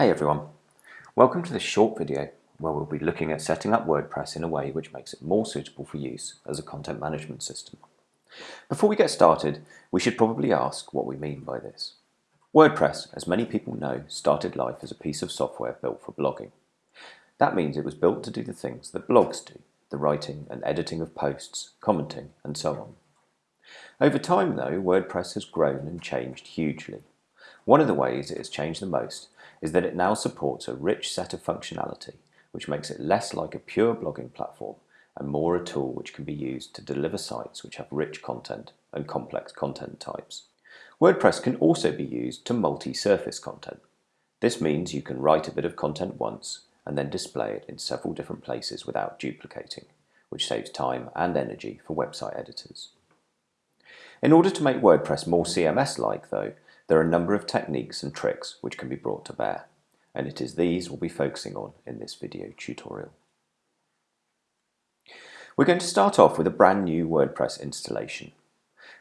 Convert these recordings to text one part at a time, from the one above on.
Hey everyone, welcome to this short video where we'll be looking at setting up WordPress in a way which makes it more suitable for use as a content management system. Before we get started, we should probably ask what we mean by this. WordPress, as many people know, started life as a piece of software built for blogging. That means it was built to do the things that blogs do, the writing and editing of posts, commenting and so on. Over time though, WordPress has grown and changed hugely. One of the ways it has changed the most is that it now supports a rich set of functionality which makes it less like a pure blogging platform and more a tool which can be used to deliver sites which have rich content and complex content types. WordPress can also be used to multi-surface content. This means you can write a bit of content once and then display it in several different places without duplicating, which saves time and energy for website editors. In order to make WordPress more CMS-like though, there are a number of techniques and tricks which can be brought to bear, and it is these we'll be focusing on in this video tutorial. We're going to start off with a brand new WordPress installation.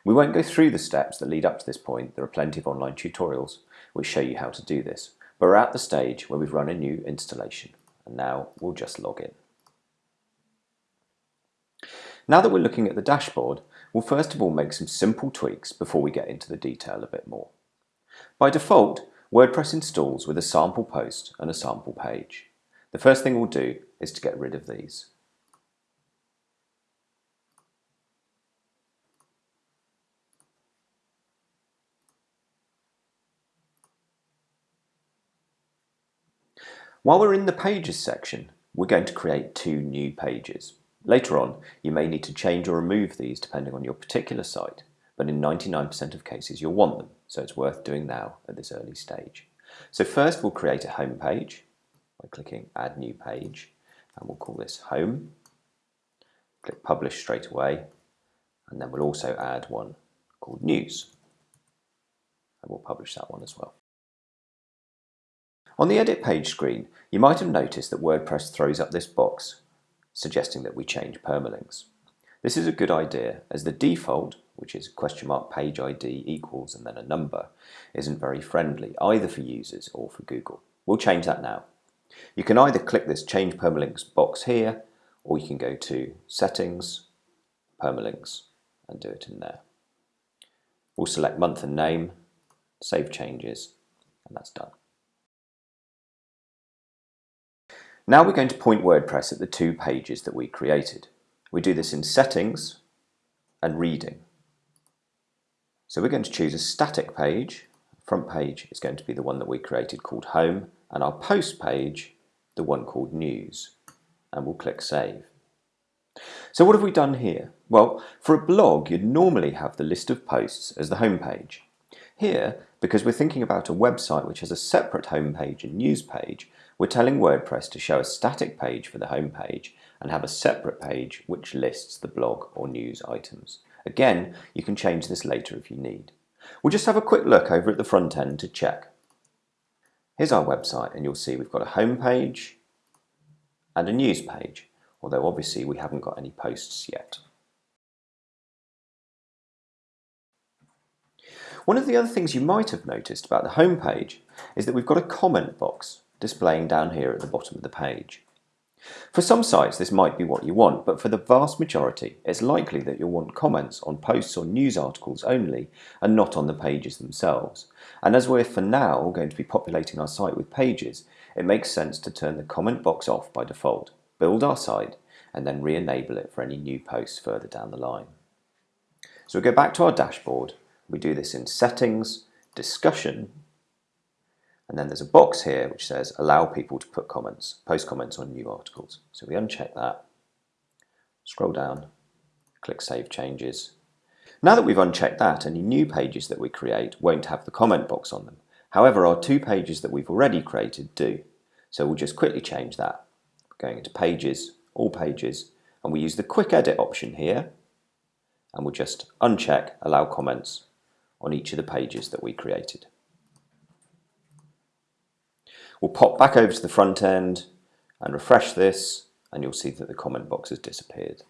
We won't go through the steps that lead up to this point, there are plenty of online tutorials which show you how to do this, but we're at the stage where we've run a new installation, and now we'll just log in. Now that we're looking at the dashboard, we'll first of all make some simple tweaks before we get into the detail a bit more. By default, WordPress installs with a sample post and a sample page. The first thing we'll do is to get rid of these. While we're in the Pages section, we're going to create two new pages. Later on, you may need to change or remove these depending on your particular site but in 99% of cases you'll want them, so it's worth doing now at this early stage. So first we'll create a home page by clicking Add New Page, and we'll call this Home. Click Publish straight away, and then we'll also add one called News, and we'll publish that one as well. On the Edit page screen, you might have noticed that WordPress throws up this box suggesting that we change permalinks. This is a good idea as the default which is question mark page ID equals and then a number, isn't very friendly either for users or for Google. We'll change that now. You can either click this change permalinks box here or you can go to settings, permalinks and do it in there. We'll select month and name, save changes and that's done. Now we're going to point WordPress at the two pages that we created. We do this in settings and reading. So we're going to choose a static page. Front page is going to be the one that we created called home and our post page the one called news and we'll click save. So what have we done here? Well, for a blog you'd normally have the list of posts as the home page. Here, because we're thinking about a website which has a separate home page and news page, we're telling WordPress to show a static page for the home page and have a separate page which lists the blog or news items. Again, you can change this later if you need. We'll just have a quick look over at the front end to check. Here's our website and you'll see we've got a home page and a news page, although obviously we haven't got any posts yet. One of the other things you might have noticed about the home page is that we've got a comment box displaying down here at the bottom of the page. For some sites this might be what you want, but for the vast majority it's likely that you'll want comments on posts or news articles only and not on the pages themselves. And as we're for now going to be populating our site with pages, it makes sense to turn the comment box off by default, build our site and then re-enable it for any new posts further down the line. So we go back to our dashboard, we do this in settings, discussion and then there's a box here which says allow people to put comments, post comments on new articles. So we uncheck that, scroll down, click Save Changes. Now that we've unchecked that, any new pages that we create won't have the comment box on them. However, our two pages that we've already created do. So we'll just quickly change that. Going into Pages, All Pages, and we use the Quick Edit option here, and we'll just uncheck Allow Comments on each of the pages that we created. We'll pop back over to the front end and refresh this and you'll see that the comment box has disappeared.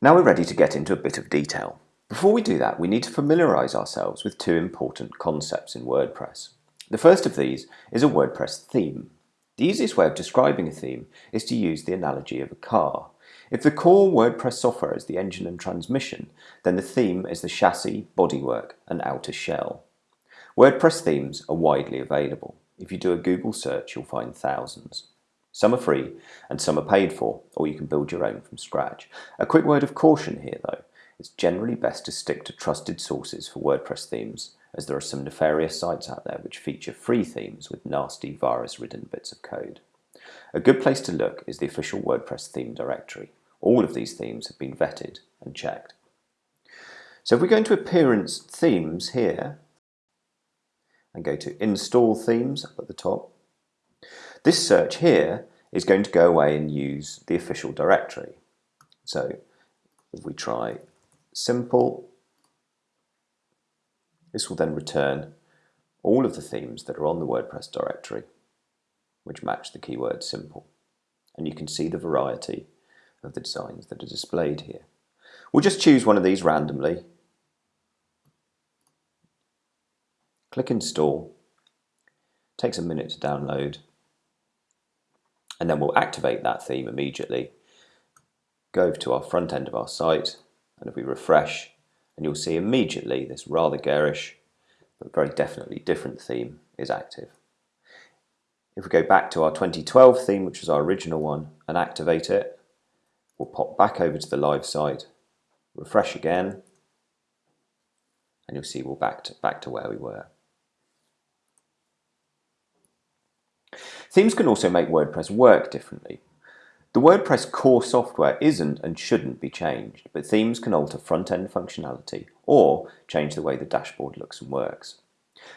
Now we're ready to get into a bit of detail. Before we do that, we need to familiarise ourselves with two important concepts in WordPress. The first of these is a WordPress theme. The easiest way of describing a theme is to use the analogy of a car. If the core WordPress software is the engine and transmission, then the theme is the chassis, bodywork and outer shell. WordPress themes are widely available. If you do a Google search, you'll find thousands. Some are free and some are paid for, or you can build your own from scratch. A quick word of caution here though. It's generally best to stick to trusted sources for WordPress themes, as there are some nefarious sites out there which feature free themes with nasty virus-ridden bits of code. A good place to look is the official WordPress theme directory. All of these themes have been vetted and checked. So if we go into Appearance Themes here, and go to Install Themes up at the top, this search here is going to go away and use the official directory. So if we try simple, this will then return all of the themes that are on the WordPress directory which match the keyword simple. And you can see the variety of the designs that are displayed here. We'll just choose one of these randomly. Click install. Takes a minute to download and then we'll activate that theme immediately. Go to our front end of our site, and if we refresh, and you'll see immediately this rather garish, but very definitely different theme is active. If we go back to our 2012 theme, which was our original one, and activate it, we'll pop back over to the live site, refresh again, and you'll see we're back to, back to where we were. Themes can also make WordPress work differently. The WordPress core software isn't and shouldn't be changed, but themes can alter front-end functionality or change the way the dashboard looks and works.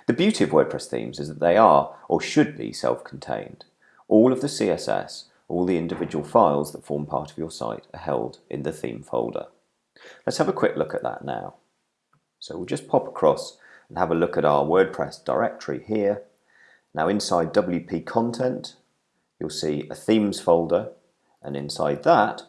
The beauty of WordPress themes is that they are, or should be, self-contained. All of the CSS, all the individual files that form part of your site are held in the theme folder. Let's have a quick look at that now. So we'll just pop across and have a look at our WordPress directory here now inside WP content, you'll see a themes folder, and inside that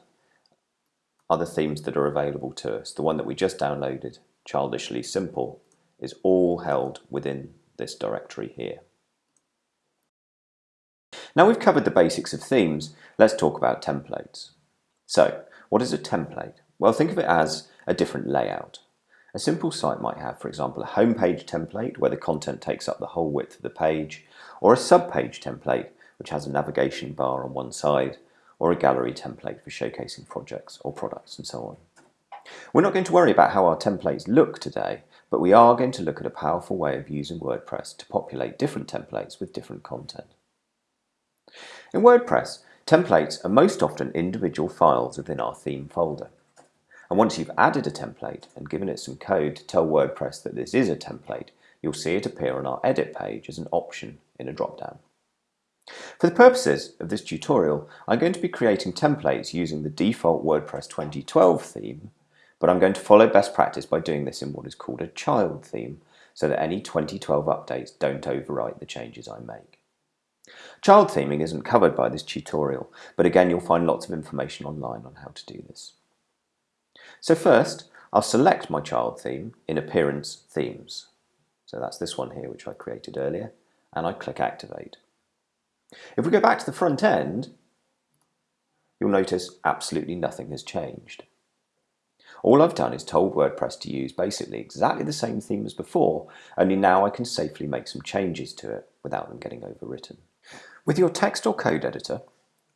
are the themes that are available to us. The one that we just downloaded, Childishly Simple, is all held within this directory here. Now we've covered the basics of themes, let's talk about templates. So, what is a template? Well, think of it as a different layout. A simple site might have, for example, a homepage template where the content takes up the whole width of the page, or a subpage template which has a navigation bar on one side, or a gallery template for showcasing projects or products and so on. We're not going to worry about how our templates look today, but we are going to look at a powerful way of using WordPress to populate different templates with different content. In WordPress, templates are most often individual files within our theme folder. And once you've added a template and given it some code to tell WordPress that this is a template, you'll see it appear on our edit page as an option in a dropdown. For the purposes of this tutorial, I'm going to be creating templates using the default WordPress 2012 theme, but I'm going to follow best practice by doing this in what is called a child theme, so that any 2012 updates don't overwrite the changes I make. Child theming isn't covered by this tutorial, but again you'll find lots of information online on how to do this. So first, I'll select my child theme in Appearance Themes. So that's this one here, which I created earlier, and I click Activate. If we go back to the front end, you'll notice absolutely nothing has changed. All I've done is told WordPress to use basically exactly the same theme as before, only now I can safely make some changes to it without them getting overwritten. With your text or code editor,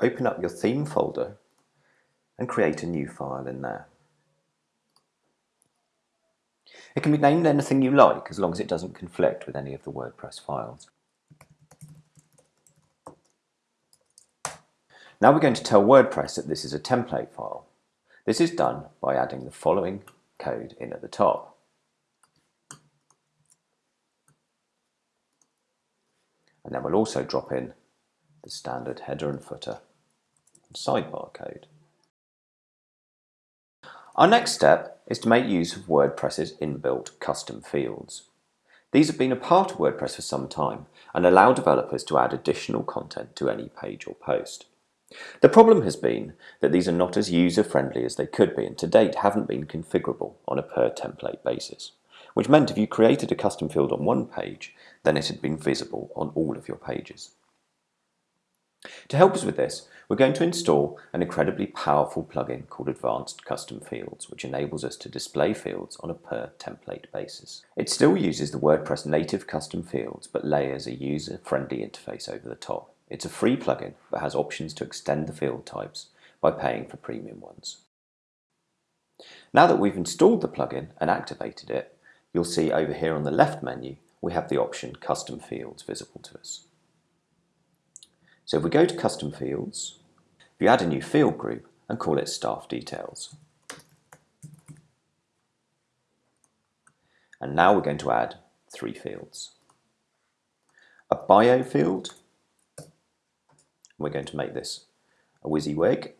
open up your theme folder and create a new file in there. It can be named anything you like as long as it doesn't conflict with any of the WordPress files. Now we're going to tell WordPress that this is a template file. This is done by adding the following code in at the top. And then we'll also drop in the standard header and footer and sidebar code. Our next step is to make use of WordPress's inbuilt custom fields. These have been a part of WordPress for some time and allow developers to add additional content to any page or post. The problem has been that these are not as user-friendly as they could be and to date haven't been configurable on a per template basis. which meant if you created a custom field on one page, then it had been visible on all of your pages. To help us with this, we're going to install an incredibly powerful plugin called Advanced Custom Fields, which enables us to display fields on a per template basis. It still uses the WordPress native custom fields, but layers a user-friendly interface over the top. It's a free plugin, but has options to extend the field types by paying for premium ones. Now that we've installed the plugin and activated it, you'll see over here on the left menu, we have the option Custom Fields visible to us. So if we go to Custom Fields, we add a new field group and call it Staff Details. And now we're going to add three fields. A bio field, we're going to make this a WYSIWYG.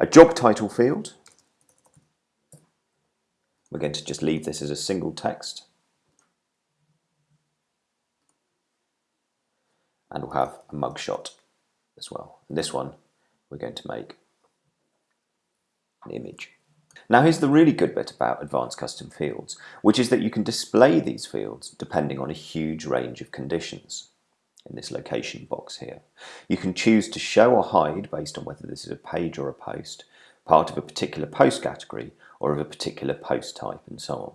A job title field, we're going to just leave this as a single text. And we'll have a mugshot as well. And this one we're going to make an image. Now here's the really good bit about advanced custom fields, which is that you can display these fields depending on a huge range of conditions in this location box here. You can choose to show or hide based on whether this is a page or a post, part of a particular post category, or of a particular post type and so on.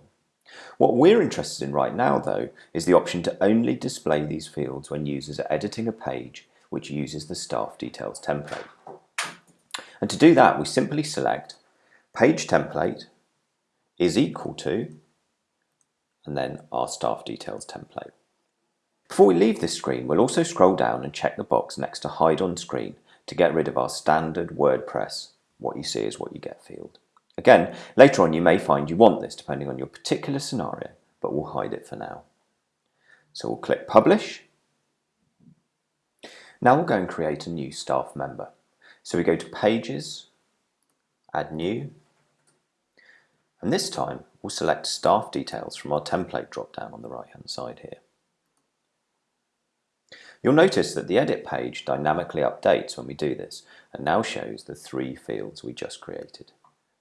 What we're interested in right now though is the option to only display these fields when users are editing a page which uses the staff details template. And to do that we simply select page template is equal to and then our staff details template. Before we leave this screen we'll also scroll down and check the box next to hide on screen to get rid of our standard WordPress what you see is what you get field. Again, later on you may find you want this depending on your particular scenario, but we'll hide it for now. So we'll click Publish. Now we'll go and create a new staff member. So we go to Pages, Add New, and this time we'll select Staff Details from our template drop-down on the right-hand side here. You'll notice that the edit page dynamically updates when we do this and now shows the three fields we just created.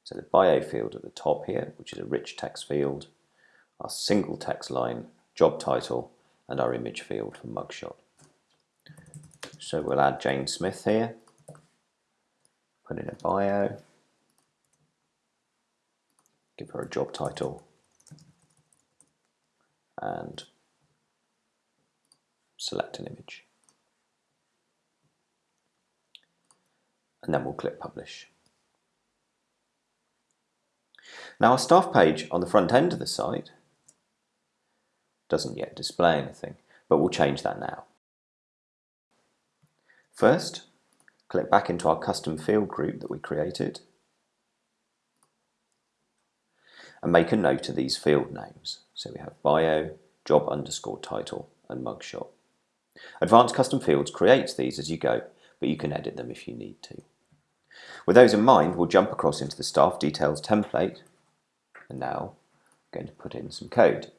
So the bio field at the top here, which is a rich text field, our single text line, job title, and our image field for mugshot. So we'll add Jane Smith here, put in a bio, give her a job title, and select an image. And then we'll click Publish. Now our staff page on the front end of the site doesn't yet display anything, but we'll change that now. First, click back into our custom field group that we created and make a note of these field names. So we have bio, job underscore title and mugshot. Advanced Custom Fields creates these as you go, but you can edit them if you need to. With those in mind, we'll jump across into the staff details template and now I'm going to put in some code.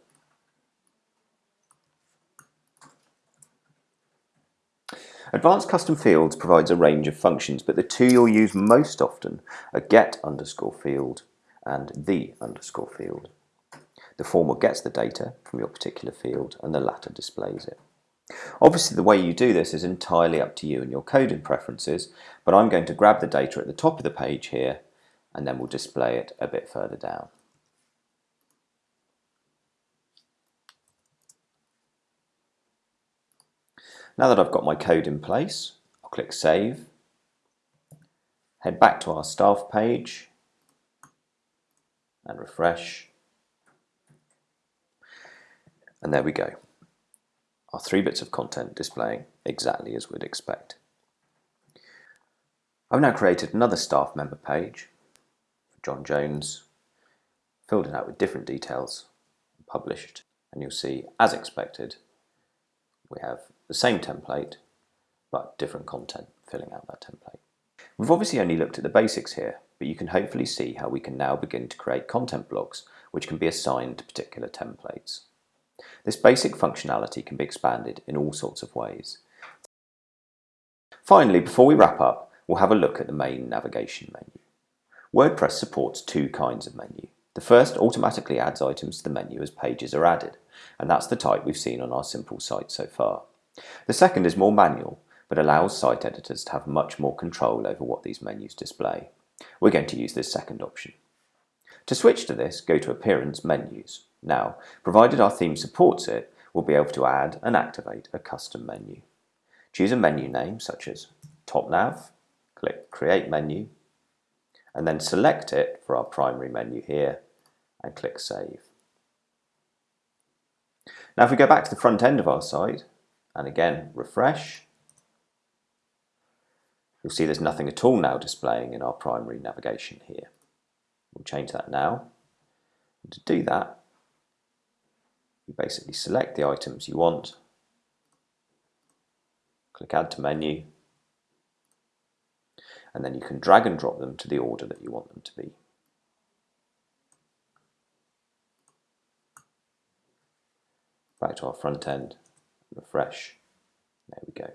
Advanced Custom Fields provides a range of functions, but the two you'll use most often are get underscore field and the underscore field. The former gets the data from your particular field and the latter displays it. Obviously the way you do this is entirely up to you and your coding preferences, but I'm going to grab the data at the top of the page here and then we'll display it a bit further down. Now that I've got my code in place, I'll click Save, head back to our staff page and refresh. And there we go. Our three bits of content displaying exactly as we'd expect. I've now created another staff member page for John Jones, filled it out with different details, published, and you'll see, as expected, we have the same template, but different content filling out that template. We've obviously only looked at the basics here, but you can hopefully see how we can now begin to create content blocks which can be assigned to particular templates. This basic functionality can be expanded in all sorts of ways. Finally, before we wrap up, we'll have a look at the main navigation menu. WordPress supports two kinds of menu. The first automatically adds items to the menu as pages are added, and that's the type we've seen on our simple site so far. The second is more manual, but allows site editors to have much more control over what these menus display. We're going to use this second option. To switch to this, go to Appearance Menus. Now, provided our theme supports it, we'll be able to add and activate a custom menu. Choose a menu name such as Top Nav, click Create Menu, and then select it for our primary menu here and click Save. Now if we go back to the front end of our site and again refresh, you'll see there's nothing at all now displaying in our primary navigation here. We'll change that now. And to do that, you basically select the items you want, click Add to Menu, and then you can drag and drop them to the order that you want them to be. Back to our front end, refresh, there we go.